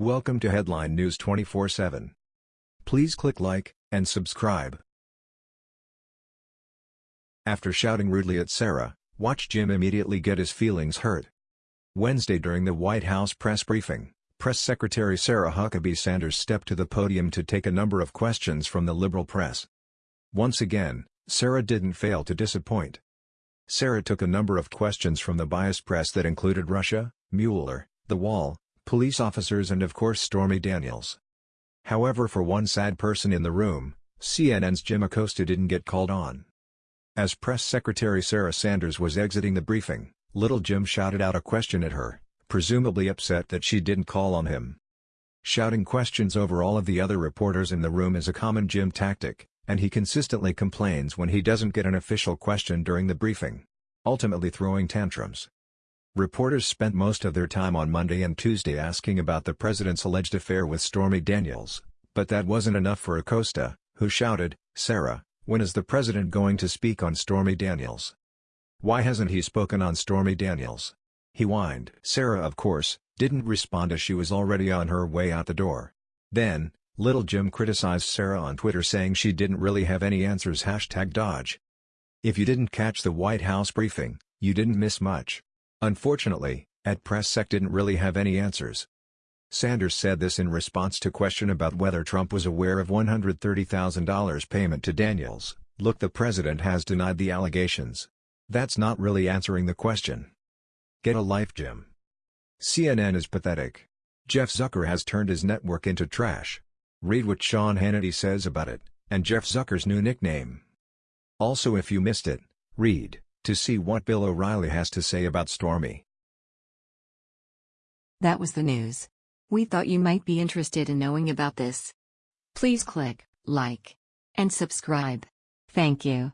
Welcome to Headline News 24/7. Please click like and subscribe. After shouting rudely at Sarah, watch Jim immediately get his feelings hurt. Wednesday during the White House press briefing, Press Secretary Sarah Huckabee Sanders stepped to the podium to take a number of questions from the liberal press. Once again, Sarah didn't fail to disappoint. Sarah took a number of questions from the biased press that included Russia, Mueller, the wall, police officers and of course Stormy Daniels. However for one sad person in the room, CNN's Jim Acosta didn't get called on. As Press Secretary Sarah Sanders was exiting the briefing, Little Jim shouted out a question at her, presumably upset that she didn't call on him. Shouting questions over all of the other reporters in the room is a common Jim tactic, and he consistently complains when he doesn't get an official question during the briefing, ultimately throwing tantrums. Reporters spent most of their time on Monday and Tuesday asking about the president's alleged affair with Stormy Daniels, but that wasn't enough for Acosta, who shouted, Sarah, when is the president going to speak on Stormy Daniels? Why hasn't he spoken on Stormy Daniels? He whined. Sarah of course, didn't respond as she was already on her way out the door. Then, Little Jim criticized Sarah on Twitter saying she didn't really have any answers hashtag Dodge. If you didn't catch the White House briefing, you didn't miss much. Unfortunately, at PressSec didn't really have any answers. Sanders said this in response to question about whether Trump was aware of $130,000 payment to Daniels. Look the president has denied the allegations. That's not really answering the question. Get a life Jim. CNN is pathetic. Jeff Zucker has turned his network into trash. Read what Sean Hannity says about it, and Jeff Zucker's new nickname. Also if you missed it, read, to see what Bill O'Reilly has to say about Stormy. That was the news. We thought you might be interested in knowing about this. Please click like and subscribe. Thank you.